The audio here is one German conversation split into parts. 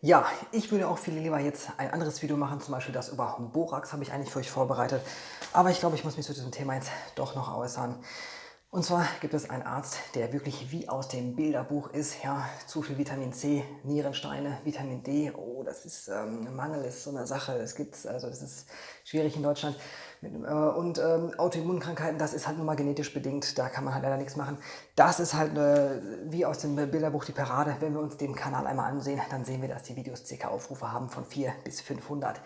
Ja, ich würde auch viel lieber jetzt ein anderes Video machen, zum Beispiel das über Borax habe ich eigentlich für euch vorbereitet. Aber ich glaube, ich muss mich zu diesem Thema jetzt doch noch äußern. Und zwar gibt es einen Arzt, der wirklich wie aus dem Bilderbuch ist. Ja, zu viel Vitamin C, Nierensteine, Vitamin D. Oh, das ist ähm, Mangel, ist so eine Sache. Es gibt also das ist schwierig in Deutschland. Äh, und ähm, Autoimmunkrankheiten, das ist halt nur mal genetisch bedingt. Da kann man halt leider nichts machen. Das ist halt äh, wie aus dem Bilderbuch die Parade. Wenn wir uns den Kanal einmal ansehen, dann sehen wir, dass die Videos ca. Aufrufe haben von 4 bis 500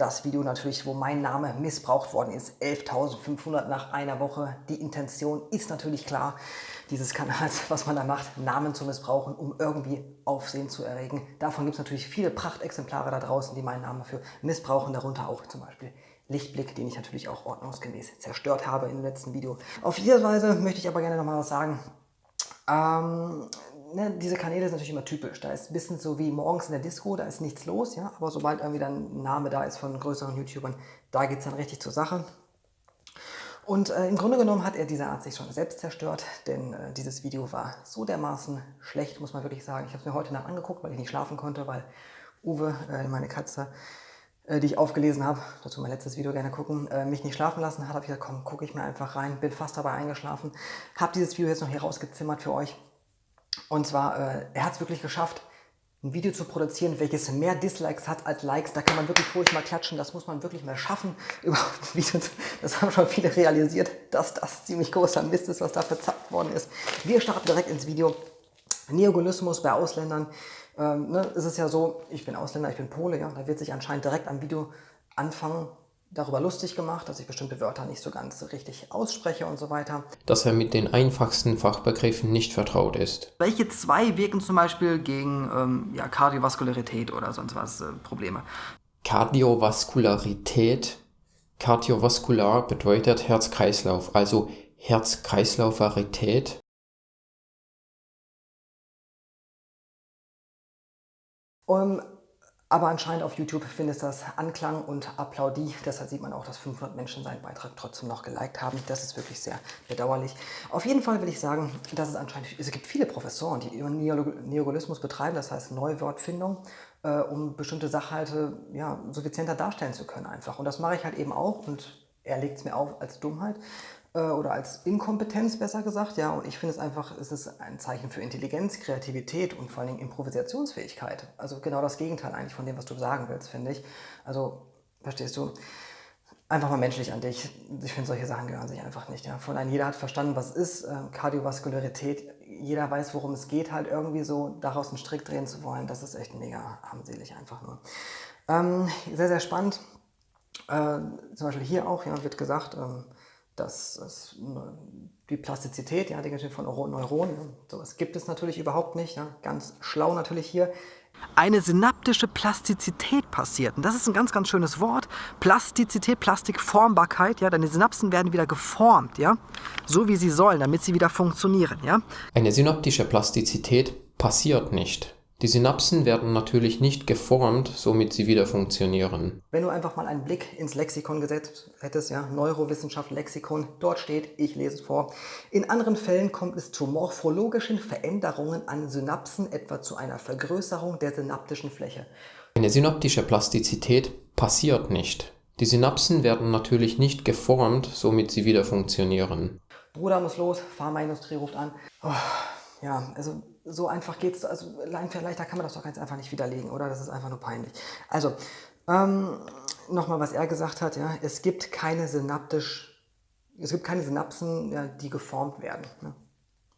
das Video natürlich, wo mein Name missbraucht worden ist. 11.500 nach einer Woche. Die Intention ist natürlich klar, dieses Kanals, was man da macht, Namen zu missbrauchen, um irgendwie Aufsehen zu erregen. Davon gibt es natürlich viele Prachtexemplare da draußen, die meinen Namen für missbrauchen, darunter auch zum Beispiel Lichtblick, den ich natürlich auch ordnungsgemäß zerstört habe im letzten Video. Auf diese Weise möchte ich aber gerne nochmal was sagen. Ähm, ne, diese Kanäle sind natürlich immer typisch. Da ist ein bisschen so wie morgens in der Disco, da ist nichts los, ja. Aber sobald irgendwie dann ein Name da ist von größeren YouTubern, da geht es dann richtig zur Sache. Und äh, im Grunde genommen hat er diese Art sich schon selbst zerstört, denn äh, dieses Video war so dermaßen schlecht, muss man wirklich sagen. Ich habe es mir heute Nacht angeguckt, weil ich nicht schlafen konnte, weil Uwe, äh, meine Katze, äh, die ich aufgelesen habe, dazu mein letztes Video gerne gucken, äh, mich nicht schlafen lassen hat, habe ich gesagt, komm, gucke ich mir einfach rein, bin fast dabei eingeschlafen, habe dieses Video jetzt noch hier rausgezimmert für euch. Und zwar, äh, er hat es wirklich geschafft, ein Video zu produzieren, welches mehr Dislikes hat als Likes. Da kann man wirklich ruhig mal klatschen. Das muss man wirklich mal schaffen. Überhaupt Video, das haben schon viele realisiert, dass das ziemlich großer Mist ist, was da verzapft worden ist. Wir starten direkt ins Video. Neogolismus bei Ausländern. Ähm, ne, es ist ja so, ich bin Ausländer, ich bin Pole, ja, da wird sich anscheinend direkt am Video anfangen, darüber lustig gemacht, dass ich bestimmte Wörter nicht so ganz richtig ausspreche und so weiter. Dass er mit den einfachsten Fachbegriffen nicht vertraut ist. Welche zwei wirken zum Beispiel gegen ähm, ja, Kardiovaskularität oder sonst was äh, Probleme? Kardiovaskularität. Kardiovaskular bedeutet Herz-Kreislauf, also Herz-Kreislaufarität Um, aber anscheinend auf YouTube findet das Anklang und Applaudie. Deshalb sieht man auch, dass 500 Menschen seinen Beitrag trotzdem noch geliked haben. Das ist wirklich sehr bedauerlich. Auf jeden Fall will ich sagen, dass es anscheinend, es gibt viele Professoren, die Neogolismus betreiben, das heißt Neuwortfindung, äh, um bestimmte Sachhalte ja, suffizienter darstellen zu können einfach. Und das mache ich halt eben auch und er legt es mir auf als Dummheit oder als Inkompetenz besser gesagt, ja, und ich finde es einfach, es ist ein Zeichen für Intelligenz, Kreativität und vor allen Dingen Improvisationsfähigkeit. Also genau das Gegenteil eigentlich von dem, was du sagen willst, finde ich. Also, verstehst du? Einfach mal menschlich an dich. Ich finde, solche Sachen gehören sich einfach nicht. Ja. Von einem, jeder hat verstanden, was ist äh, Kardiovaskularität. Jeder weiß, worum es geht, halt irgendwie so daraus einen Strick drehen zu wollen. Das ist echt mega armselig einfach nur. Ähm, sehr, sehr spannend. Äh, zum Beispiel hier auch ja, wird gesagt, ähm, das, das, die Plastizität, ja, die Geschichte von Neuronen, ja, sowas gibt es natürlich überhaupt nicht. Ja, ganz schlau natürlich hier. Eine synaptische Plastizität passiert. Und das ist ein ganz, ganz schönes Wort. Plastizität, Plastikformbarkeit. Ja, deine Synapsen werden wieder geformt, ja, so wie sie sollen, damit sie wieder funktionieren. Ja. Eine synaptische Plastizität passiert nicht. Die Synapsen werden natürlich nicht geformt, somit sie wieder funktionieren. Wenn du einfach mal einen Blick ins Lexikon gesetzt hättest, ja, Neurowissenschaft Lexikon, dort steht, ich lese es vor, in anderen Fällen kommt es zu morphologischen Veränderungen an Synapsen, etwa zu einer Vergrößerung der synaptischen Fläche. Eine synaptische Plastizität passiert nicht. Die Synapsen werden natürlich nicht geformt, somit sie wieder funktionieren. Bruder muss los, Pharmaindustrie ruft an. Oh, ja, also so einfach geht es, also leichter kann man das doch ganz einfach nicht widerlegen, oder? Das ist einfach nur peinlich. Also, ähm, nochmal, was er gesagt hat, ja, es gibt keine synaptisch, es gibt keine Synapsen, ja, die geformt werden. Ne?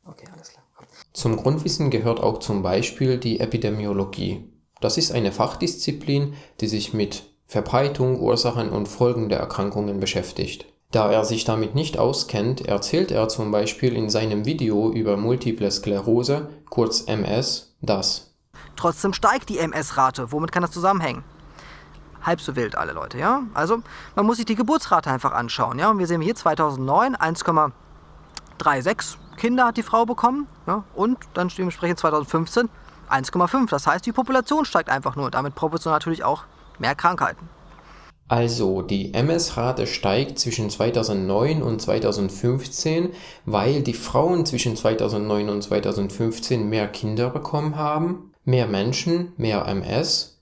Okay, alles klar. Zum Grundwissen gehört auch zum Beispiel die Epidemiologie. Das ist eine Fachdisziplin, die sich mit Verbreitung, Ursachen und Folgen der Erkrankungen beschäftigt. Da er sich damit nicht auskennt, erzählt er zum Beispiel in seinem Video über Multiple Sklerose, kurz MS, das. Trotzdem steigt die MS-Rate. Womit kann das zusammenhängen? Halb so wild alle Leute, ja? Also man muss sich die Geburtsrate einfach anschauen, ja? Und wir sehen hier 2009 1,36 Kinder hat die Frau bekommen, ja? Und dann dementsprechend 2015 1,5. Das heißt, die Population steigt einfach nur. Damit proportional natürlich auch mehr Krankheiten. Also die MS-Rate steigt zwischen 2009 und 2015, weil die Frauen zwischen 2009 und 2015 mehr Kinder bekommen haben. Mehr Menschen, mehr MS,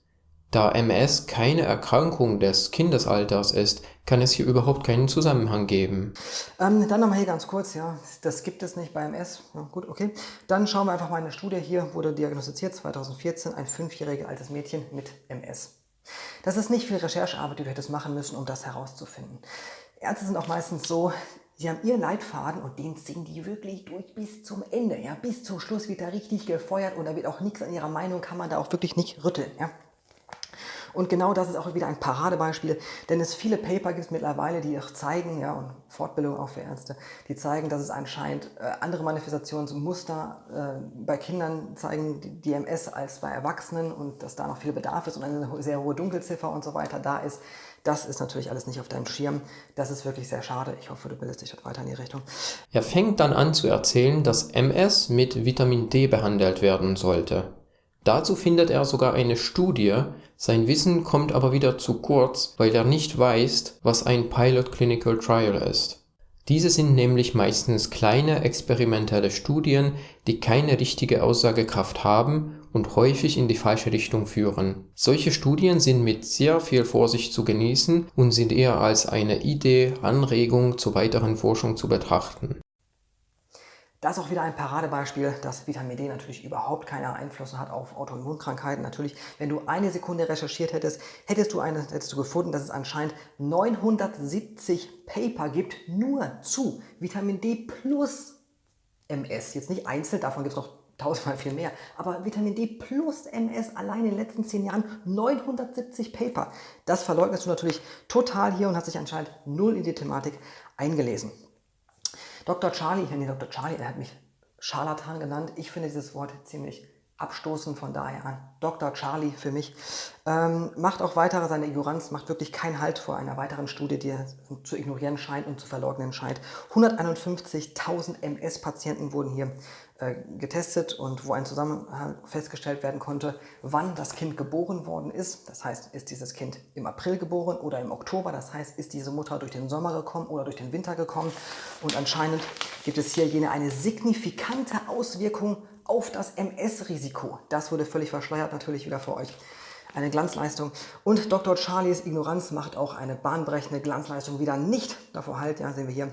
da MS keine Erkrankung des Kindesalters ist, kann es hier überhaupt keinen Zusammenhang geben. Ähm, dann nochmal hier ganz kurz, ja, das gibt es nicht bei MS. Ja, gut, okay. Dann schauen wir einfach mal eine Studie. Hier wurde diagnostiziert 2014 ein fünfjähriges altes Mädchen mit MS. Das ist nicht viel Recherchearbeit, die du hättest machen müssen, um das herauszufinden. Ärzte sind auch meistens so, sie haben ihren Leitfaden und den ziehen die wirklich durch bis zum Ende. Ja, bis zum Schluss wird da richtig gefeuert und da wird auch nichts an ihrer Meinung, kann man da auch wirklich nicht rütteln. Ja. Und genau das ist auch wieder ein Paradebeispiel, denn es viele Paper gibt mittlerweile, die auch zeigen, ja, und Fortbildung auch für Ärzte, die zeigen, dass es anscheinend äh, andere Manifestationsmuster äh, bei Kindern zeigen, die, MS als bei Erwachsenen und dass da noch viel Bedarf ist und eine sehr hohe Dunkelziffer und so weiter da ist. Das ist natürlich alles nicht auf deinem Schirm. Das ist wirklich sehr schade. Ich hoffe, du bildest dich weiter in die Richtung. Er fängt dann an zu erzählen, dass MS mit Vitamin D behandelt werden sollte. Dazu findet er sogar eine Studie, sein Wissen kommt aber wieder zu kurz, weil er nicht weiß, was ein Pilot Clinical Trial ist. Diese sind nämlich meistens kleine experimentelle Studien, die keine richtige Aussagekraft haben und häufig in die falsche Richtung führen. Solche Studien sind mit sehr viel Vorsicht zu genießen und sind eher als eine Idee, Anregung zur weiteren Forschung zu betrachten. Das ist auch wieder ein Paradebeispiel, dass Vitamin D natürlich überhaupt keinen Einfluss hat auf Autoimmunkrankheiten. Natürlich, wenn du eine Sekunde recherchiert hättest, hättest du, eine, hättest du gefunden, dass es anscheinend 970 Paper gibt, nur zu Vitamin D plus MS. Jetzt nicht einzeln, davon gibt es noch tausendmal viel mehr. Aber Vitamin D plus MS allein in den letzten zehn Jahren 970 Paper. Das verleugnest du natürlich total hier und hast sich anscheinend null in die Thematik eingelesen. Dr. Charlie, nenne Dr. Charlie, er hat mich Scharlatan genannt. Ich finde dieses Wort ziemlich abstoßend von daher an. Dr. Charlie für mich. Ähm, macht auch weitere, seine Ignoranz macht wirklich keinen Halt vor einer weiteren Studie, die er zu ignorieren scheint und zu verleugnen scheint. 151.000 MS-Patienten wurden hier äh, getestet und wo ein Zusammenhang festgestellt werden konnte, wann das Kind geboren worden ist. Das heißt, ist dieses Kind im April geboren oder im Oktober. Das heißt, ist diese Mutter durch den Sommer gekommen oder durch den Winter gekommen. Und anscheinend gibt es hier jene eine signifikante Auswirkung auf das MS-Risiko. Das wurde völlig verschleiert natürlich wieder für euch. Eine Glanzleistung. Und Dr. Charlies Ignoranz macht auch eine bahnbrechende Glanzleistung wieder nicht davor halt. Ja, sehen wir hier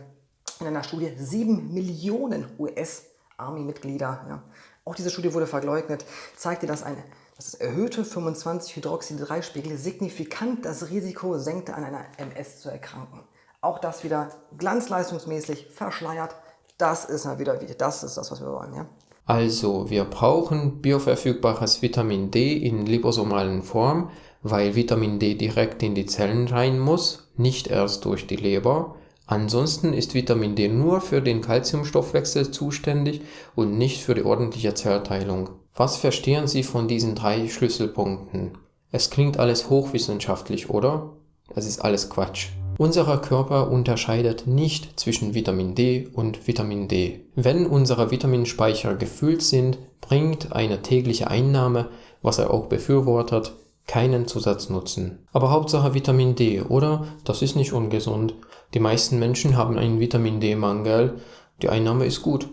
in einer Studie 7 Millionen US Army-Mitglieder. Ja. Auch diese Studie wurde verleugnet, zeigte, dass ein das erhöhte 25-Hydroxid-3-Spiegel signifikant das Risiko senkte, an einer MS zu erkranken. Auch das wieder glanzleistungsmäßig verschleiert. Das ist mal wieder, das ist das, was wir wollen. Ja? Also, wir brauchen bioverfügbares Vitamin D in liposomalen Form, weil Vitamin D direkt in die Zellen rein muss, nicht erst durch die Leber. Ansonsten ist Vitamin D nur für den Calciumstoffwechsel zuständig und nicht für die ordentliche Zellteilung. Was verstehen Sie von diesen drei Schlüsselpunkten? Es klingt alles hochwissenschaftlich, oder? Das ist alles Quatsch. Unser Körper unterscheidet nicht zwischen Vitamin D und Vitamin D. Wenn unsere Vitaminspeicher gefüllt sind, bringt eine tägliche Einnahme, was er auch befürwortet, keinen Zusatznutzen. Aber Hauptsache Vitamin D, oder? Das ist nicht ungesund. Die meisten Menschen haben einen Vitamin D-Mangel. Die Einnahme ist gut.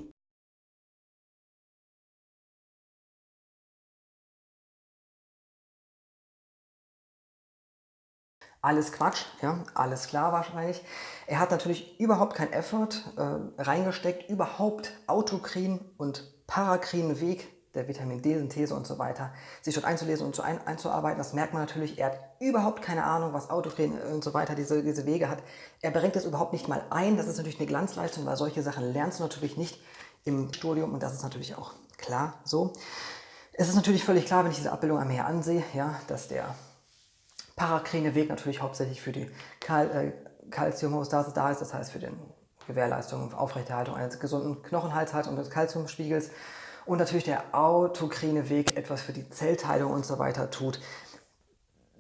Alles Quatsch, ja, alles klar wahrscheinlich. Er hat natürlich überhaupt kein Effort äh, reingesteckt, überhaupt Autokrin und Parakrin Weg der Vitamin D-Synthese und so weiter, sich dort einzulesen und zu ein, einzuarbeiten. Das merkt man natürlich. Er hat überhaupt keine Ahnung, was Autofren und so weiter diese, diese Wege hat. Er bringt das überhaupt nicht mal ein. Das ist natürlich eine Glanzleistung, weil solche Sachen lernst du natürlich nicht im Studium und das ist natürlich auch klar so. Es ist natürlich völlig klar, wenn ich diese Abbildung einmal hier ansehe, ja, dass der parakrine Weg natürlich hauptsächlich für die Kal äh, Calciumhomostase da ist, das heißt für die Gewährleistung und Aufrechterhaltung eines gesunden Knochenhalts und des Calciumspiegels und natürlich der autokrine Weg etwas für die Zellteilung und so weiter tut.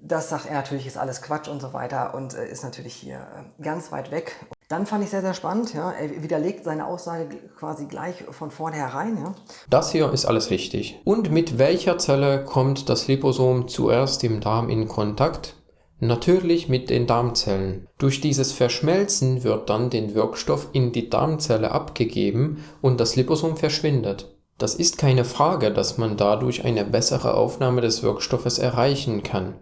Das sagt er natürlich, ist alles Quatsch und so weiter und äh, ist natürlich hier äh, ganz weit weg. Dann fand ich sehr, sehr spannend. Ja. Er widerlegt seine Aussage quasi gleich von vornherein. Ja. Das hier ist alles richtig. Und mit welcher Zelle kommt das Liposom zuerst im Darm in Kontakt? Natürlich mit den Darmzellen. Durch dieses Verschmelzen wird dann den Wirkstoff in die Darmzelle abgegeben und das Liposom verschwindet. Das ist keine Frage, dass man dadurch eine bessere Aufnahme des Wirkstoffes erreichen kann.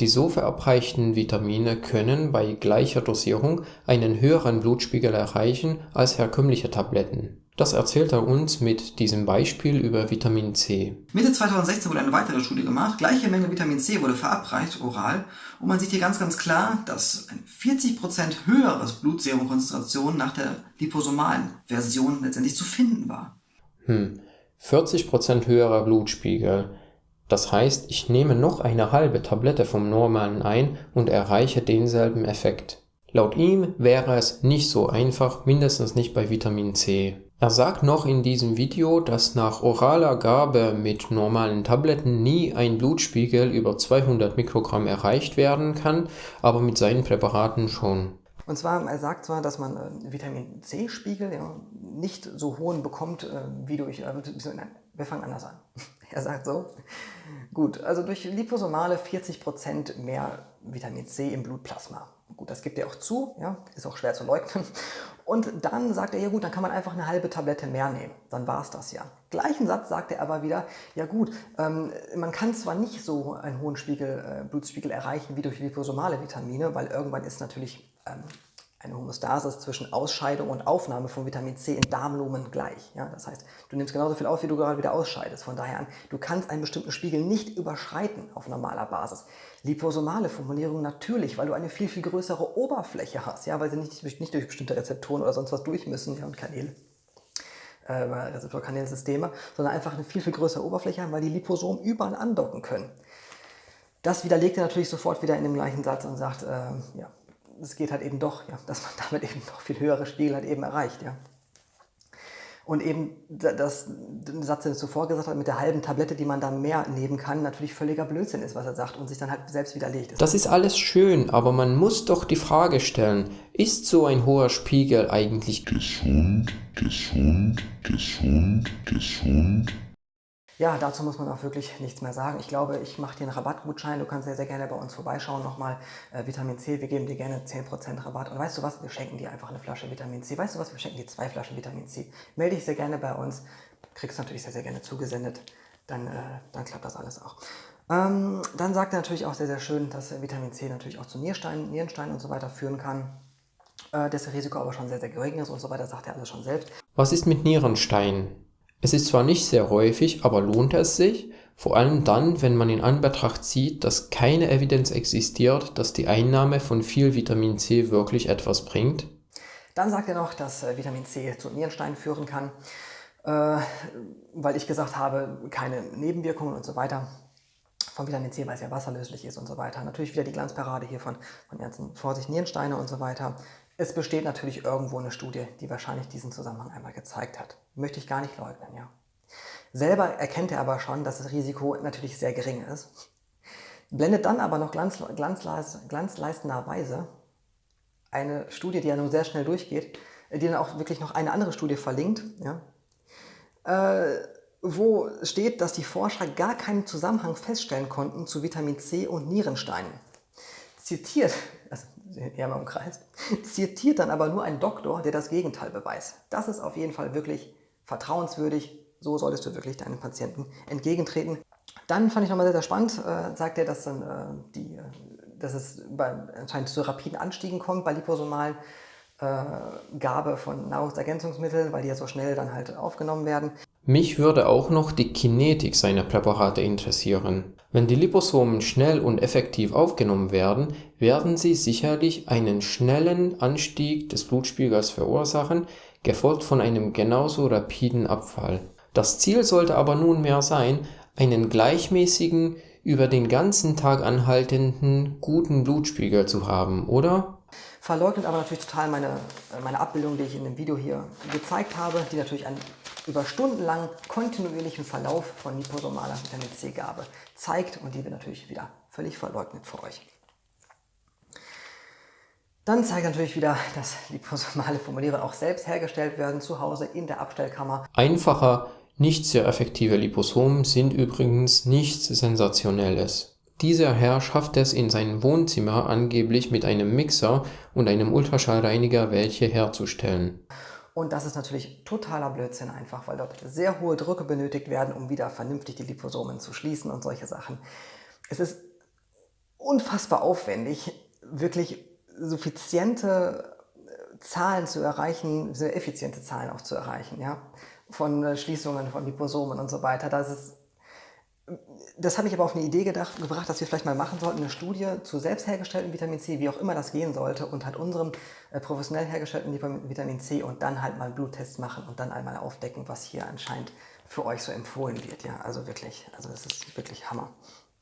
Die so verabreichten Vitamine können bei gleicher Dosierung einen höheren Blutspiegel erreichen als herkömmliche Tabletten. Das erzählt er uns mit diesem Beispiel über Vitamin C. Mitte 2016 wurde eine weitere Studie gemacht. Gleiche Menge Vitamin C wurde verabreicht, oral. Und man sieht hier ganz, ganz klar, dass ein 40% höheres Blutserumkonzentration nach der liposomalen Version letztendlich zu finden war. Hm, 40% höherer Blutspiegel. Das heißt, ich nehme noch eine halbe Tablette vom normalen ein und erreiche denselben Effekt. Laut ihm wäre es nicht so einfach, mindestens nicht bei Vitamin C. Er sagt noch in diesem Video, dass nach oraler Gabe mit normalen Tabletten nie ein Blutspiegel über 200 Mikrogramm erreicht werden kann, aber mit seinen Präparaten schon. Und zwar, er sagt zwar, dass man äh, Vitamin C-Spiegel ja, nicht so hohen bekommt äh, wie durch, äh, wir fangen anders an. er sagt so, gut, also durch Liposomale 40% mehr Vitamin C im Blutplasma. Gut, das gibt er auch zu, ja, ist auch schwer zu leugnen. Und dann sagt er, ja gut, dann kann man einfach eine halbe Tablette mehr nehmen. Dann war es das ja. Gleichen Satz sagt er aber wieder, ja gut, ähm, man kann zwar nicht so einen hohen Spiegel, äh, Blutspiegel erreichen wie durch liposomale Vitamine, weil irgendwann ist natürlich ähm, eine Homostasis zwischen Ausscheidung und Aufnahme von Vitamin C in Darmlumen gleich. Ja, das heißt, du nimmst genauso viel auf, wie du gerade wieder ausscheidest. Von daher an, du kannst einen bestimmten Spiegel nicht überschreiten auf normaler Basis. Liposomale Formulierung natürlich, weil du eine viel, viel größere Oberfläche hast, ja, weil sie nicht, nicht durch bestimmte Rezeptoren oder sonst was durch müssen ja, und Kanäle. Äh, Rezeptorkanälsysteme, sondern einfach eine viel, viel größere Oberfläche haben, weil die Liposomen überall andocken können. Das widerlegt er natürlich sofort wieder in dem gleichen Satz und sagt, äh, ja, es geht halt eben doch, ja, dass man damit eben noch viel höhere Spiegel halt eben erreicht. Ja. Und eben das, den Satz, den er zuvor gesagt hat, mit der halben Tablette, die man dann mehr nehmen kann, natürlich völliger Blödsinn ist, was er sagt und sich dann halt selbst widerlegt. Das ist alles schön, aber man muss doch die Frage stellen, ist so ein hoher Spiegel eigentlich gesund, gesund, gesund, gesund? Ja, dazu muss man auch wirklich nichts mehr sagen. Ich glaube, ich mache dir einen Rabattgutschein. Du kannst sehr, sehr gerne bei uns vorbeischauen. Nochmal äh, Vitamin C. Wir geben dir gerne 10% Rabatt. Und weißt du was? Wir schenken dir einfach eine Flasche Vitamin C. Weißt du was? Wir schenken dir zwei Flaschen Vitamin C. Melde dich sehr gerne bei uns. Kriegst natürlich sehr, sehr gerne zugesendet. Dann, äh, dann klappt das alles auch. Ähm, dann sagt er natürlich auch sehr, sehr schön, dass Vitamin C natürlich auch zu Niersteinen, Nierensteinen und so weiter führen kann. Äh, das Risiko aber schon sehr, sehr gering ist und so weiter, sagt er alles schon selbst. Was ist mit Nierensteinen? Es ist zwar nicht sehr häufig, aber lohnt es sich, vor allem dann, wenn man in Anbetracht zieht, dass keine Evidenz existiert, dass die Einnahme von viel Vitamin C wirklich etwas bringt? Dann sagt er noch, dass äh, Vitamin C zu Nierensteinen führen kann, äh, weil ich gesagt habe, keine Nebenwirkungen und so weiter von Vitamin C, weil es ja wasserlöslich ist und so weiter. Natürlich wieder die Glanzparade hier von, von Ärzten, Vorsicht, Nierensteine und so weiter. Es besteht natürlich irgendwo eine Studie, die wahrscheinlich diesen Zusammenhang einmal gezeigt hat. Möchte ich gar nicht leugnen, ja. Selber erkennt er aber schon, dass das Risiko natürlich sehr gering ist. Blendet dann aber noch glanz, glanzleis, glanzleistenderweise eine Studie, die ja nun sehr schnell durchgeht, die dann auch wirklich noch eine andere Studie verlinkt, ja, äh, wo steht, dass die Forscher gar keinen Zusammenhang feststellen konnten zu Vitamin C und Nierensteinen. Zitiert eher mal im Kreis, zitiert dann aber nur ein Doktor, der das Gegenteil beweist. Das ist auf jeden Fall wirklich vertrauenswürdig. So solltest du wirklich deinen Patienten entgegentreten. Dann fand ich nochmal sehr, sehr spannend, äh, sagt er, dass, dann, äh, die, äh, dass es bei, anscheinend zu rapiden Anstiegen kommt bei liposomalen äh, Gabe von Nahrungsergänzungsmitteln, weil die ja so schnell dann halt aufgenommen werden. Mich würde auch noch die Kinetik seiner Präparate interessieren. Wenn die Liposomen schnell und effektiv aufgenommen werden, werden sie sicherlich einen schnellen Anstieg des Blutspiegels verursachen, gefolgt von einem genauso rapiden Abfall. Das Ziel sollte aber nunmehr sein, einen gleichmäßigen, über den ganzen Tag anhaltenden, guten Blutspiegel zu haben, oder? verleugnet aber natürlich total meine, meine Abbildung, die ich in dem Video hier gezeigt habe, die natürlich einen über stundenlang kontinuierlichen Verlauf von liposomaler Vitamin C-Gabe zeigt und die wird natürlich wieder völlig verleugnet für euch. Dann zeigt natürlich wieder, dass liposomale Formuliere auch selbst hergestellt werden, zu Hause in der Abstellkammer. Einfacher, nicht sehr effektive Liposomen sind übrigens nichts Sensationelles. Dieser Herr schafft es in seinem Wohnzimmer angeblich mit einem Mixer und einem Ultraschallreiniger welche herzustellen. Und das ist natürlich totaler Blödsinn einfach, weil dort sehr hohe Drücke benötigt werden, um wieder vernünftig die Liposomen zu schließen und solche Sachen. Es ist unfassbar aufwendig, wirklich suffiziente äh, Zahlen zu erreichen, sehr effiziente Zahlen auch zu erreichen, ja, von äh, Schließungen, von Liposomen und so weiter. Das ist das habe ich aber auf eine Idee gedacht, gebracht, dass wir vielleicht mal machen sollten, eine Studie zu selbst hergestelltem Vitamin C, wie auch immer das gehen sollte, und halt unserem äh, professionell hergestellten Vitamin C und dann halt mal einen Bluttest machen und dann einmal aufdecken, was hier anscheinend für euch so empfohlen wird. Ja, also wirklich, also das ist wirklich Hammer.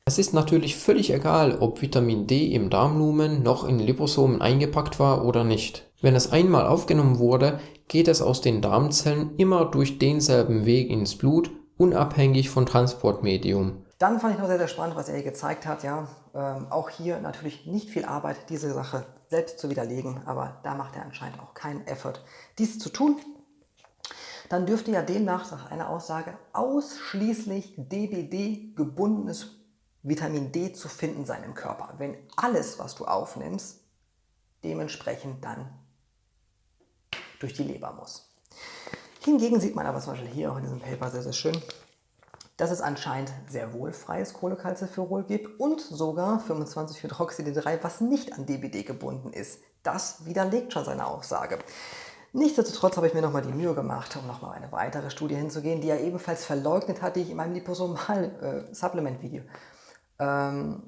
Es ist natürlich völlig egal, ob Vitamin D im Darmlumen noch in Liposomen eingepackt war oder nicht. Wenn es einmal aufgenommen wurde, geht es aus den Darmzellen immer durch denselben Weg ins Blut unabhängig von Transportmedium. Dann fand ich noch sehr, sehr spannend, was er hier gezeigt hat. Ja, ähm, auch hier natürlich nicht viel Arbeit, diese Sache selbst zu widerlegen, aber da macht er anscheinend auch keinen Effort, dies zu tun. Dann dürfte ja demnach nach einer Aussage ausschließlich DBD gebundenes Vitamin D zu finden sein im Körper, wenn alles, was du aufnimmst, dementsprechend dann durch die Leber muss. Hingegen sieht man aber zum Beispiel hier auch in diesem Paper sehr, sehr schön, dass es anscheinend sehr wohl freies Cholecalciferol gibt und sogar 25-Hydroxyd3, was nicht an DBD gebunden ist. Das widerlegt schon seine Aussage. Nichtsdestotrotz habe ich mir nochmal die Mühe gemacht, um nochmal eine weitere Studie hinzugehen, die er ebenfalls verleugnet hat, die ich in meinem Liposomal-Supplement-Video, äh, ähm,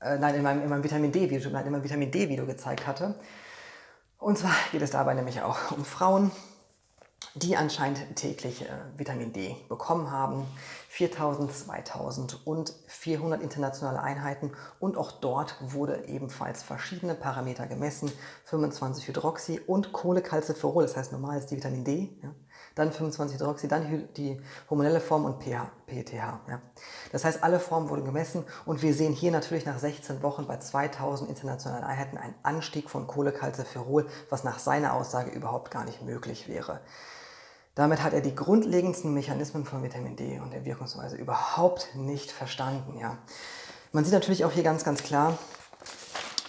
äh, nein, in meinem, in meinem Vitamin D-Video, in meinem Vitamin D-Video gezeigt hatte. Und zwar geht es dabei nämlich auch um Frauen, die anscheinend täglich äh, Vitamin D bekommen haben. 4000, 2000 und 400 internationale Einheiten und auch dort wurde ebenfalls verschiedene Parameter gemessen, 25 Hydroxy und Kohlecalciferol, das heißt normal ist die Vitamin D, ja. dann 25 Hydroxy, dann die hormonelle Form und pH, PTH. Ja. Das heißt, alle Formen wurden gemessen und wir sehen hier natürlich nach 16 Wochen bei 2000 internationalen Einheiten einen Anstieg von Kohlecalciferol, was nach seiner Aussage überhaupt gar nicht möglich wäre. Damit hat er die grundlegendsten Mechanismen von Vitamin D und der Wirkungsweise überhaupt nicht verstanden. Ja. Man sieht natürlich auch hier ganz, ganz klar,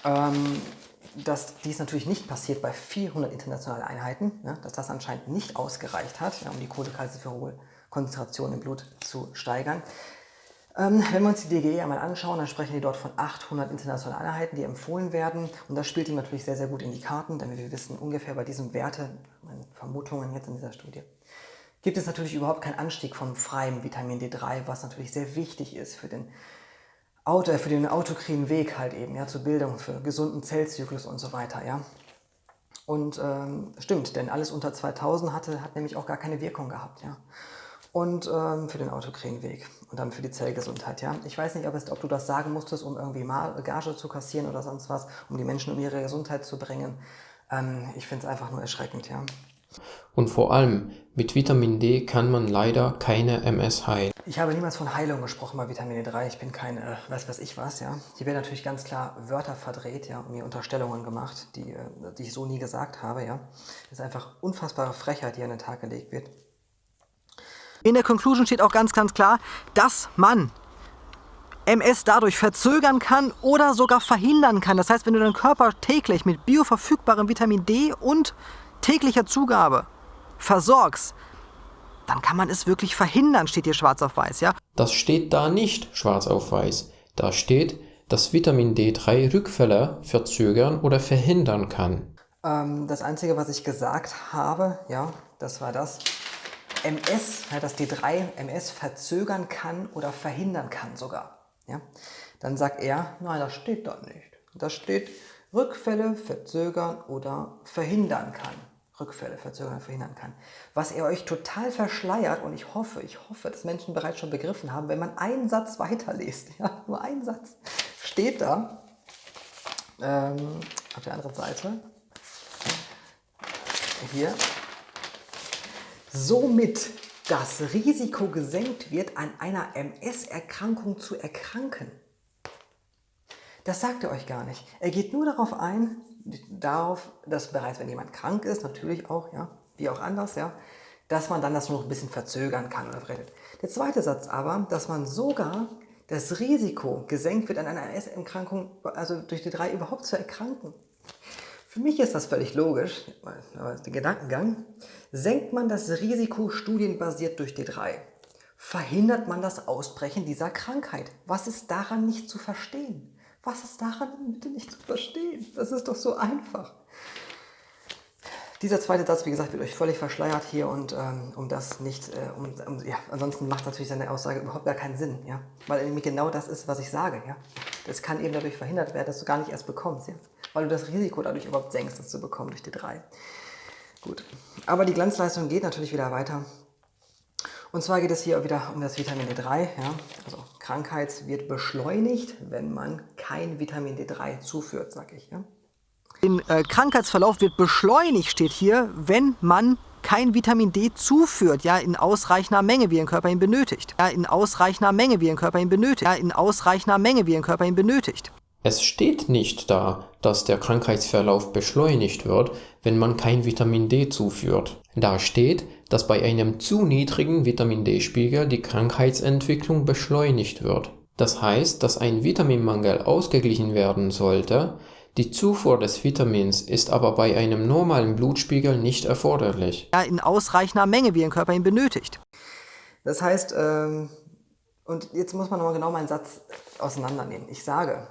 ähm, dass dies natürlich nicht passiert bei 400 internationalen Einheiten, ja, dass das anscheinend nicht ausgereicht hat, ja, um die Cholecalciferol-Konzentration im Blut zu steigern. Ähm, wenn wir uns die DGE einmal anschauen, dann sprechen die dort von 800 internationalen Einheiten, die empfohlen werden. Und das spielt ihm natürlich sehr, sehr gut in die Karten, denn wir wissen ungefähr bei diesem Werte, meine Vermutungen jetzt in dieser Studie, gibt es natürlich überhaupt keinen Anstieg von freiem Vitamin D3, was natürlich sehr wichtig ist für den, Auto, äh, für den autokrinen Weg halt eben, ja, zur Bildung, für gesunden Zellzyklus und so weiter, ja. Und ähm, stimmt, denn alles unter 2000 hatte, hat nämlich auch gar keine Wirkung gehabt, ja und ähm, für den Autokrinweg und dann für die Zellgesundheit. Ja? Ich weiß nicht, ob, es, ob du das sagen musstest, um irgendwie Gage zu kassieren oder sonst was, um die Menschen um ihre Gesundheit zu bringen. Ähm, ich finde es einfach nur erschreckend. Ja? Und vor allem, mit Vitamin D kann man leider keine MS heilen. Ich habe niemals von Heilung gesprochen bei Vitamin D3. Ich bin kein, äh, weiß was ich was, ja. Hier werden natürlich ganz klar Wörter verdreht, ja, und mir Unterstellungen gemacht, die, äh, die ich so nie gesagt habe, ja. Das ist einfach unfassbare Frechheit, die an den Tag gelegt wird. In der Conclusion steht auch ganz, ganz klar, dass man MS dadurch verzögern kann oder sogar verhindern kann. Das heißt, wenn du deinen Körper täglich mit bioverfügbarem Vitamin D und täglicher Zugabe versorgst, dann kann man es wirklich verhindern, steht hier schwarz auf weiß. Ja? Das steht da nicht schwarz auf weiß. Da steht, dass Vitamin D3 Rückfälle verzögern oder verhindern kann. Ähm, das Einzige, was ich gesagt habe, ja, das war das, MS, ja, dass D3 MS verzögern kann oder verhindern kann sogar. Ja? Dann sagt er, nein, das steht da nicht. Da steht Rückfälle verzögern oder verhindern kann. Rückfälle verzögern oder verhindern kann. Was er euch total verschleiert und ich hoffe, ich hoffe, dass Menschen bereits schon begriffen haben, wenn man einen Satz weiterliest, ja, nur einen Satz, steht da ähm, auf der anderen Seite, hier, somit das Risiko gesenkt wird, an einer MS-Erkrankung zu erkranken. Das sagt er euch gar nicht. Er geht nur darauf ein, darauf, dass bereits wenn jemand krank ist, natürlich auch, ja, wie auch anders, ja, dass man dann das nur noch ein bisschen verzögern kann oder rettet. Der zweite Satz aber, dass man sogar das Risiko gesenkt wird, an einer MS-Erkrankung, also durch die drei überhaupt zu erkranken. Für mich ist das völlig logisch, aber der Gedankengang. Senkt man das Risiko studienbasiert durch D3, verhindert man das Ausbrechen dieser Krankheit. Was ist daran nicht zu verstehen? Was ist daran bitte nicht zu verstehen? Das ist doch so einfach. Dieser zweite Satz, wie gesagt, wird euch völlig verschleiert hier und ähm, um das nicht, äh, um, um, ja, ansonsten macht natürlich seine Aussage überhaupt gar keinen Sinn, ja, weil nämlich genau das ist, was ich sage, ja. Das kann eben dadurch verhindert werden, dass du gar nicht erst bekommst, ja, weil du das Risiko dadurch überhaupt senkst, das zu bekommen durch die drei. Gut, aber die Glanzleistung geht natürlich wieder weiter. Und zwar geht es hier wieder um das Vitamin D3. Ja? Also Krankheit wird beschleunigt, wenn man kein Vitamin D3 zuführt, sag ich. Ja? Den äh, Krankheitsverlauf wird beschleunigt, steht hier, wenn man kein Vitamin D zuführt, ja, in ausreichender Menge, wie ein Körper ihn benötigt. Ja, in ausreichender Menge, wie ein Körper ihn benötigt. Ja, in ausreichender Menge, wie ein Körper ihn benötigt. Es steht nicht da, dass der Krankheitsverlauf beschleunigt wird, wenn man kein Vitamin D zuführt. Da steht, dass bei einem zu niedrigen Vitamin D-Spiegel die Krankheitsentwicklung beschleunigt wird. Das heißt, dass ein Vitaminmangel ausgeglichen werden sollte, die Zufuhr des Vitamins ist aber bei einem normalen Blutspiegel nicht erforderlich. Ja, in ausreichender Menge, wie ein Körper ihn benötigt. Das heißt, ähm, und jetzt muss man nochmal genau meinen Satz auseinandernehmen. Ich sage,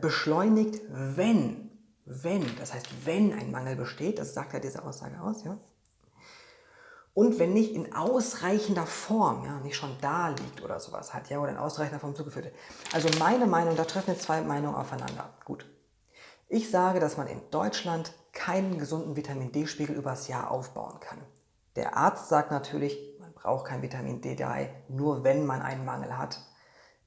beschleunigt, wenn, wenn, das heißt, wenn ein Mangel besteht, das sagt ja diese Aussage aus, ja, und wenn nicht in ausreichender Form, ja, nicht schon da liegt oder sowas hat, ja, oder in ausreichender Form zugeführt wird. Also meine Meinung, da treffen jetzt zwei Meinungen aufeinander. Gut. Ich sage, dass man in Deutschland keinen gesunden Vitamin D-Spiegel übers Jahr aufbauen kann. Der Arzt sagt natürlich, man braucht kein Vitamin D3, nur wenn man einen Mangel hat.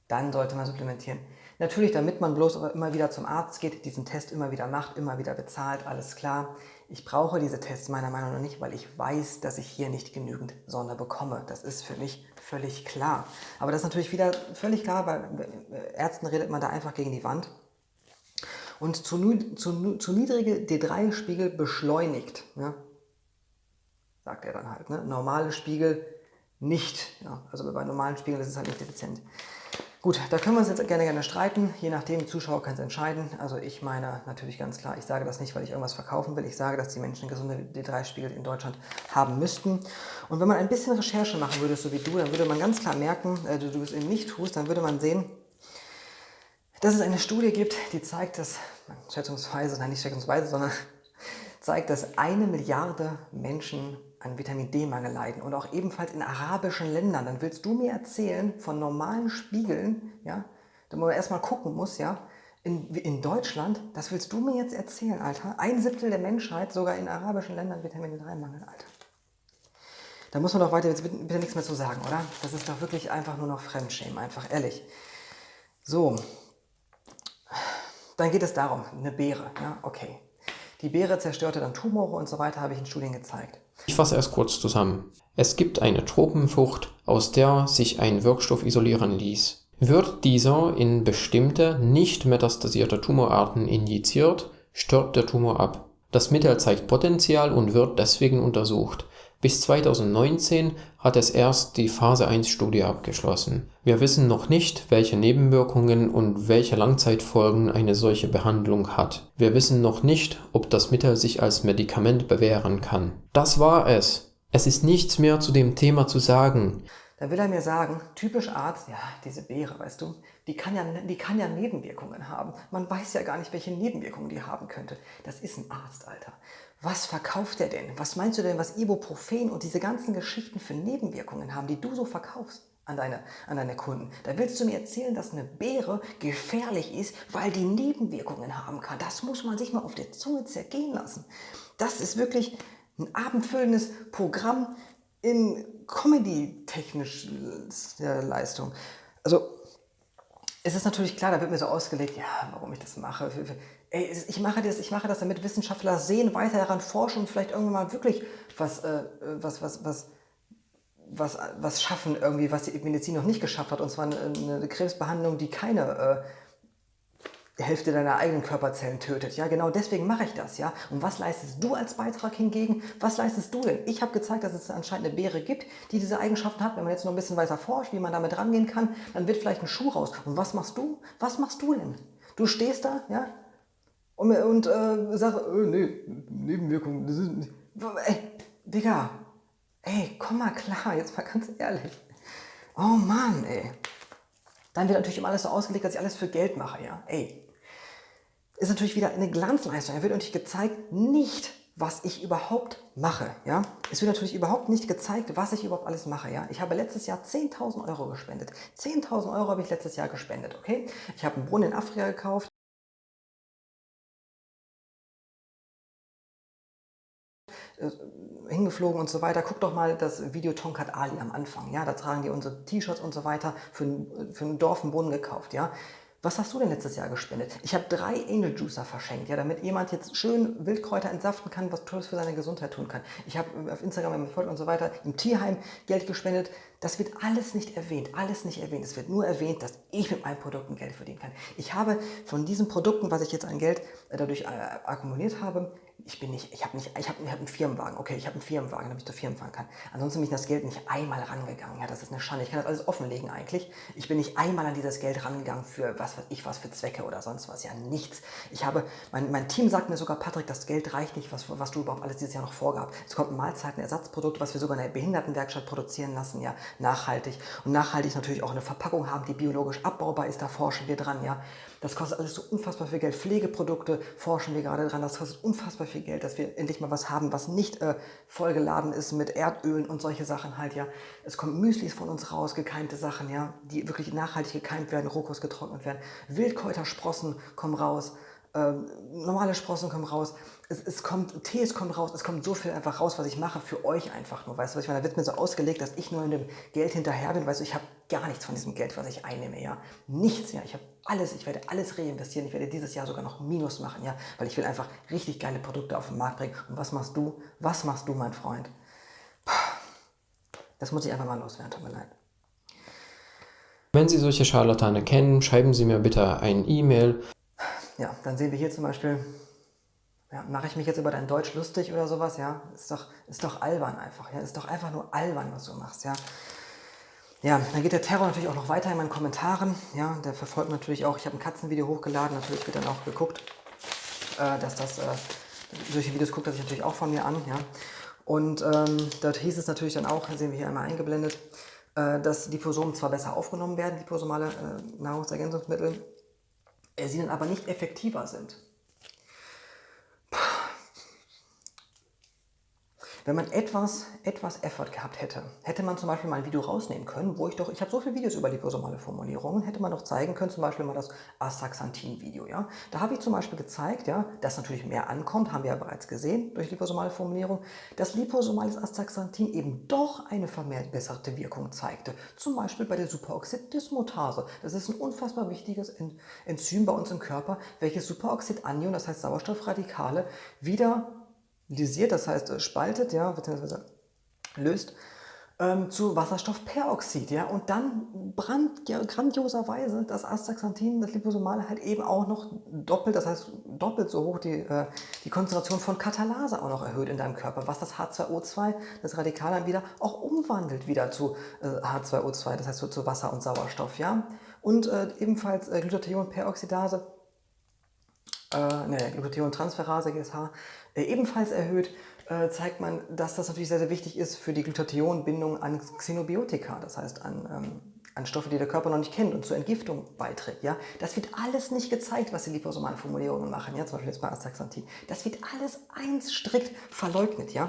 Dann sollte man supplementieren. Natürlich, damit man bloß immer wieder zum Arzt geht, diesen Test immer wieder macht, immer wieder bezahlt, alles klar. Ich brauche diese Tests meiner Meinung nach nicht, weil ich weiß, dass ich hier nicht genügend Sonne bekomme. Das ist für mich völlig klar. Aber das ist natürlich wieder völlig klar, weil äh, Ärzten redet man da einfach gegen die Wand. Und zu, zu, zu niedrige D3-Spiegel beschleunigt, ja, sagt er dann halt. Ne? Normale Spiegel nicht. Ja? Also bei normalen Spiegeln ist es halt nicht effizient. Gut, da können wir uns jetzt gerne gerne streiten. Je nachdem, Zuschauer können es entscheiden. Also ich meine natürlich ganz klar, ich sage das nicht, weil ich irgendwas verkaufen will. Ich sage, dass die Menschen gesunde D3-Spiegel in Deutschland haben müssten. Und wenn man ein bisschen Recherche machen würde, so wie du, dann würde man ganz klar merken, äh, du, du es eben nicht tust, dann würde man sehen, dass es eine Studie gibt, die zeigt, dass, schätzungsweise, nein nicht schätzungsweise, sondern zeigt, dass eine Milliarde Menschen an Vitamin D-Mangel leiden und auch ebenfalls in arabischen Ländern, dann willst du mir erzählen von normalen Spiegeln, ja, da man erstmal gucken muss, ja, in, in Deutschland, das willst du mir jetzt erzählen, Alter, ein Siebtel der Menschheit, sogar in arabischen Ländern Vitamin D-Mangel, Alter. Da muss man doch weiter jetzt bitte, bitte nichts mehr zu sagen, oder? Das ist doch wirklich einfach nur noch Fremdschämen, einfach ehrlich. So, dann geht es darum, eine Beere, ja, okay. Die Beere zerstörte dann Tumore und so weiter, habe ich in Studien gezeigt. Ich fasse erst kurz zusammen. Es gibt eine Tropenfrucht, aus der sich ein Wirkstoff isolieren ließ. Wird dieser in bestimmte, nicht metastasierte Tumorarten injiziert, stirbt der Tumor ab. Das Mittel zeigt Potenzial und wird deswegen untersucht. Bis 2019 hat es erst die Phase-1-Studie abgeschlossen. Wir wissen noch nicht, welche Nebenwirkungen und welche Langzeitfolgen eine solche Behandlung hat. Wir wissen noch nicht, ob das Mittel sich als Medikament bewähren kann. Das war es. Es ist nichts mehr zu dem Thema zu sagen. Da will er mir sagen, typisch Arzt, ja, diese Beere, weißt du, die kann, ja, die kann ja Nebenwirkungen haben. Man weiß ja gar nicht, welche Nebenwirkungen die haben könnte. Das ist ein Arzt, Alter. Was verkauft er denn? Was meinst du denn, was Ibuprofen und diese ganzen Geschichten für Nebenwirkungen haben, die du so verkaufst an deine, an deine Kunden? Da willst du mir erzählen, dass eine Beere gefährlich ist, weil die Nebenwirkungen haben kann. Das muss man sich mal auf der Zunge zergehen lassen. Das ist wirklich ein abendfüllendes Programm in Comedy-technischer Leistung. Also es ist natürlich klar, da wird mir so ausgelegt, ja, warum ich das mache. Ey, ich mache das, ich mache das, damit Wissenschaftler sehen, weiter daran forschen und vielleicht irgendwann mal wirklich was, äh, was, was, was, was, was schaffen, irgendwie, was die Medizin noch nicht geschafft hat. Und zwar eine, eine Krebsbehandlung, die keine äh, Hälfte deiner eigenen Körperzellen tötet. Ja, genau deswegen mache ich das. Ja, und was leistest du als Beitrag hingegen? Was leistest du denn? Ich habe gezeigt, dass es anscheinend eine Beere gibt, die diese Eigenschaften hat. Wenn man jetzt noch ein bisschen weiter forscht, wie man damit rangehen kann, dann wird vielleicht ein Schuh raus. Und was machst du? Was machst du denn? Du stehst da, ja, und, und äh, sage, äh, nee, Nebenwirkungen, das ist nicht. Ey, Digga, ey, komm mal klar, jetzt mal ganz ehrlich. Oh Mann, ey. Dann wird natürlich immer alles so ausgelegt, dass ich alles für Geld mache, ja. Ey, ist natürlich wieder eine Glanzleistung. Er wird natürlich gezeigt, nicht was ich überhaupt mache. Ja? Es wird natürlich überhaupt nicht gezeigt, was ich überhaupt alles mache. Ja? Ich habe letztes Jahr 10.000 Euro gespendet. 10.000 Euro habe ich letztes Jahr gespendet. Okay? Ich habe einen Brunnen in Afrika gekauft. Äh, hingeflogen und so weiter. Guck doch mal das Video Tonkat Ali am Anfang. Ja, da tragen die unsere T-Shirts und so weiter für ein, für ein Dorf einen Brunnen gekauft. Ja, was hast du denn letztes Jahr gespendet? Ich habe drei Angel Juicer verschenkt, ja, damit jemand jetzt schön Wildkräuter entsaften kann, was Tolles für seine Gesundheit tun kann. Ich habe auf Instagram, wenn folgt und so weiter, im Tierheim Geld gespendet. Das wird alles nicht erwähnt, alles nicht erwähnt. Es wird nur erwähnt, dass ich mit meinen Produkten Geld verdienen kann. Ich habe von diesen Produkten, was ich jetzt an Geld äh, dadurch äh, akkumuliert habe, ich bin nicht, ich habe nicht, ich habe ich hab einen Firmenwagen, okay, ich habe einen Firmenwagen, damit ich zur Firma fahren kann. Ansonsten bin ich das Geld nicht einmal rangegangen, ja, das ist eine Schande. Ich kann das alles offenlegen eigentlich. Ich bin nicht einmal an dieses Geld rangegangen für was weiß ich was für Zwecke oder sonst was, ja, nichts. Ich habe, mein, mein Team sagt mir sogar, Patrick, das Geld reicht nicht, was, was du überhaupt alles dieses Jahr noch vorgab. Es kommt ein Mahlzeitenersatzprodukt, was wir sogar in der Behindertenwerkstatt produzieren lassen, ja, nachhaltig. Und nachhaltig natürlich auch eine Verpackung haben, die biologisch abbaubar ist, da forschen wir dran, ja. Das kostet alles so unfassbar viel Geld. Pflegeprodukte forschen wir gerade dran. Das kostet unfassbar viel Geld, dass wir endlich mal was haben, was nicht äh, vollgeladen ist mit Erdölen und solche Sachen halt, ja. Es kommt Müslis von uns raus, gekeimte Sachen, ja, die wirklich nachhaltig gekeimt werden, Rohkost getrocknet werden. Wildkräutersprossen kommen raus. Ähm, normale Sprossen kommen raus, es, es kommt, Tees kommt raus, es kommt so viel einfach raus, was ich mache für euch einfach nur, weißt du, ich meine, da wird mir so ausgelegt, dass ich nur in dem Geld hinterher bin, weißt du, ich habe gar nichts von diesem Geld, was ich einnehme, ja, nichts, ja, ich habe alles, ich werde alles reinvestieren, ich werde dieses Jahr sogar noch Minus machen, ja, weil ich will einfach richtig geile Produkte auf den Markt bringen. Und was machst du, was machst du, mein Freund? Das muss ich einfach mal loswerden, tut mir leid. Wenn Sie solche Scharlatane kennen, schreiben Sie mir bitte ein E-Mail ja, dann sehen wir hier zum Beispiel, ja, mache ich mich jetzt über dein Deutsch lustig oder sowas, ja, ist doch, ist doch albern einfach, ja, ist doch einfach nur albern, was du machst, ja. Ja, dann geht der Terror natürlich auch noch weiter in meinen Kommentaren, ja, der verfolgt natürlich auch, ich habe ein Katzenvideo hochgeladen, natürlich wird dann auch geguckt, äh, dass das, äh, solche Videos guckt er sich natürlich auch von mir an, ja. Und ähm, dort hieß es natürlich dann auch, sehen wir hier einmal eingeblendet, äh, dass Liposomen zwar besser aufgenommen werden, liposomale äh, Nahrungsergänzungsmittel, sie dann aber nicht effektiver sind. Wenn man etwas, etwas Effort gehabt hätte, hätte man zum Beispiel mal ein Video rausnehmen können, wo ich doch, ich habe so viele Videos über liposomale Formulierungen, hätte man doch zeigen können, zum Beispiel mal das Astaxanthin-Video. Ja? Da habe ich zum Beispiel gezeigt, ja, dass natürlich mehr ankommt, haben wir ja bereits gesehen durch liposomale Formulierung, dass liposomales Astaxanthin eben doch eine vermehrt besserte Wirkung zeigte. Zum Beispiel bei der Superoxid-Dismutase. Das ist ein unfassbar wichtiges Enzym bei uns im Körper, welches Superoxid-Anion, das heißt Sauerstoffradikale, wieder lysiert, das heißt äh, spaltet, ja, beziehungsweise löst, ähm, zu Wasserstoffperoxid. Ja, und dann brannt ja, grandioserweise das Astaxanthin, das Liposomale, halt eben auch noch doppelt, das heißt doppelt so hoch die, äh, die Konzentration von Katalase auch noch erhöht in deinem Körper, was das H2O2, das Radikal dann wieder auch umwandelt wieder zu äh, H2O2, das heißt so, zu Wasser und Sauerstoff. Ja? Und äh, ebenfalls äh, Glutathion-Peroxidase äh, ne, Glutathion-Transferase, GSH, äh, ebenfalls erhöht, äh, zeigt man, dass das natürlich sehr, sehr wichtig ist für die Glutathionbindung an Xenobiotika, das heißt an, ähm, an Stoffe, die der Körper noch nicht kennt und zur Entgiftung beiträgt. Ja? Das wird alles nicht gezeigt, was die liposomalen Formulierungen machen, ja? zum Beispiel jetzt bei Astaxanthin. Das wird alles eins strikt verleugnet. Ja?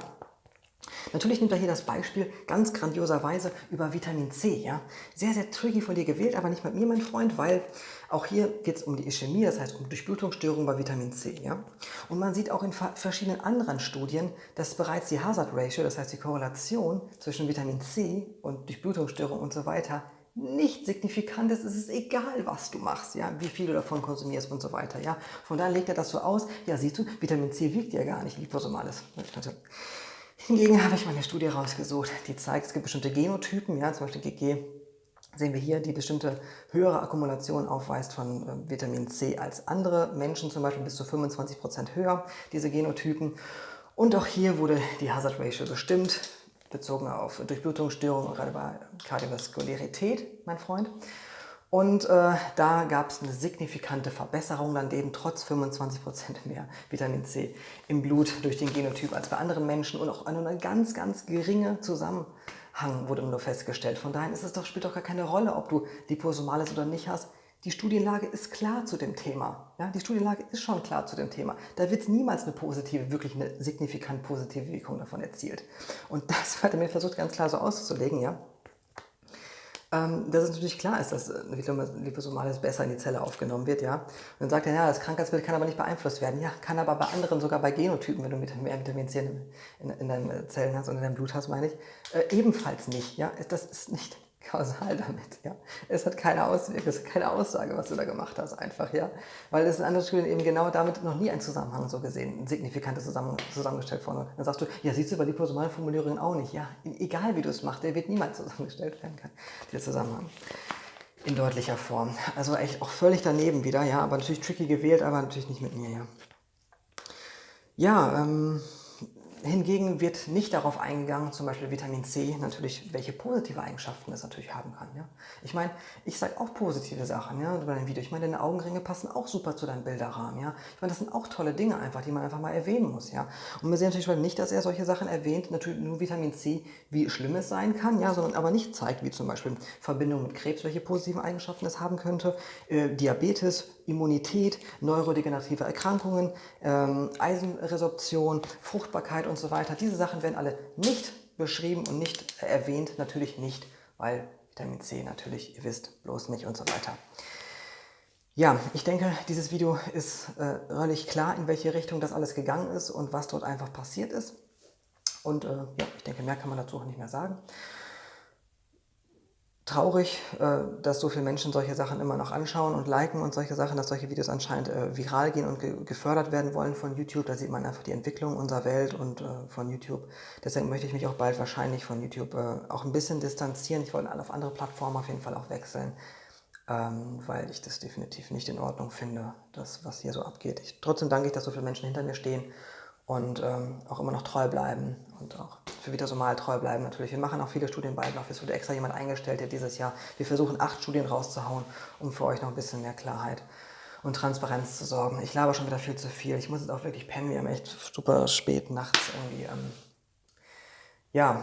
Natürlich nimmt er hier das Beispiel ganz grandioserweise über Vitamin C. Ja? Sehr, sehr tricky von dir gewählt, aber nicht mit mir, mein Freund, weil auch hier geht es um die Ischämie, das heißt um Durchblutungsstörungen bei Vitamin C. Ja? Und man sieht auch in verschiedenen anderen Studien, dass bereits die Hazard Ratio, das heißt die Korrelation zwischen Vitamin C und Durchblutungsstörungen und so weiter, nicht signifikant ist, es ist egal, was du machst, ja, wie viel du davon konsumierst und so weiter. Ja. Von daher legt er das so aus, ja siehst du, Vitamin C wiegt ja gar nicht liposomales. Hingegen habe ich mal eine Studie rausgesucht, die zeigt, es gibt bestimmte Genotypen, ja, zum Beispiel GG, sehen wir hier, die bestimmte höhere Akkumulation aufweist von äh, Vitamin C als andere Menschen, zum Beispiel bis zu 25% höher, diese Genotypen. Und auch hier wurde die Hazard Ratio bestimmt, bezogen auf Durchblutungsstörungen, gerade bei Kardiovaskulärität, mein Freund. Und äh, da gab es eine signifikante Verbesserung dann eben trotz 25% mehr Vitamin C im Blut durch den Genotyp als bei anderen Menschen und auch eine ganz, ganz geringe Wurde nur festgestellt. Von daher ist es doch, spielt doch gar keine Rolle, ob du Liposomales oder nicht hast. Die Studienlage ist klar zu dem Thema. Ja, die Studienlage ist schon klar zu dem Thema. Da wird niemals eine positive, wirklich eine signifikant positive Wirkung davon erzielt. Und das hat er mir versucht ganz klar so auszulegen, ja. Ähm, dass es natürlich klar ist, dass Liposomales besser in die Zelle aufgenommen wird, ja. Und dann sagt er, ja, das Krankheitsbild kann aber nicht beeinflusst werden. Ja, kann aber bei anderen, sogar bei Genotypen, wenn du mehr Vitamin C in, in, in deinen Zellen hast und in deinem Blut hast, meine ich, äh, ebenfalls nicht, ja. Das ist nicht kausal damit, ja. Es hat keine Auswirkung, es hat keine Aussage, was du da gemacht hast, einfach, ja. Weil es in anderen Studien eben genau damit noch nie ein Zusammenhang so gesehen, ein signifikantes Zusammen zusammengestellt worden. Dann sagst du, ja, siehst du bei liposomalen Formulierungen auch nicht, ja. Egal wie du es machst, der wird niemals zusammengestellt werden können, dieser Zusammenhang. In deutlicher Form. Also echt auch völlig daneben wieder, ja, aber natürlich tricky gewählt, aber natürlich nicht mit mir, ja. Ja, ähm, Hingegen wird nicht darauf eingegangen, zum Beispiel Vitamin C, natürlich, welche positive Eigenschaften es natürlich haben kann. Ja? Ich meine, ich sage auch positive Sachen ja, bei deinem Video. Ich meine, deine Augenringe passen auch super zu deinem Bilderrahmen. Ja? Ich meine, das sind auch tolle Dinge einfach, die man einfach mal erwähnen muss. Ja? Und wir sehen natürlich nicht, dass er solche Sachen erwähnt, natürlich nur Vitamin C, wie schlimm es sein kann, ja, sondern aber nicht zeigt, wie zum Beispiel Verbindung mit Krebs, welche positiven Eigenschaften es haben könnte, äh, Diabetes, Immunität, neurodegenerative Erkrankungen, ähm, Eisenresorption, Fruchtbarkeit und so weiter. Diese Sachen werden alle nicht beschrieben und nicht erwähnt, natürlich nicht, weil Vitamin C natürlich, ihr wisst, bloß nicht und so weiter. Ja, ich denke, dieses Video ist äh, relativ klar, in welche Richtung das alles gegangen ist und was dort einfach passiert ist. Und äh, ja, ich denke, mehr kann man dazu auch nicht mehr sagen traurig, äh, dass so viele Menschen solche Sachen immer noch anschauen und liken und solche Sachen, dass solche Videos anscheinend äh, viral gehen und gefördert werden wollen von YouTube. Da sieht man einfach die Entwicklung unserer Welt und äh, von YouTube. Deswegen möchte ich mich auch bald wahrscheinlich von YouTube auch ein bisschen distanzieren. Ich wollte auf andere Plattformen auf jeden Fall auch wechseln, ähm, weil ich das definitiv nicht in Ordnung finde, das, was hier so abgeht. Ich, trotzdem danke ich, dass so viele Menschen hinter mir stehen und ähm, auch immer noch treu bleiben und auch für Vitasomal treu bleiben natürlich. Wir machen auch viele Studien. Es wurde extra jemand eingestellt, der dieses Jahr, wir versuchen acht Studien rauszuhauen, um für euch noch ein bisschen mehr Klarheit und Transparenz zu sorgen. Ich laber schon wieder viel zu viel. Ich muss jetzt auch wirklich pennen. Wir haben echt super spät nachts irgendwie. Ähm, ja,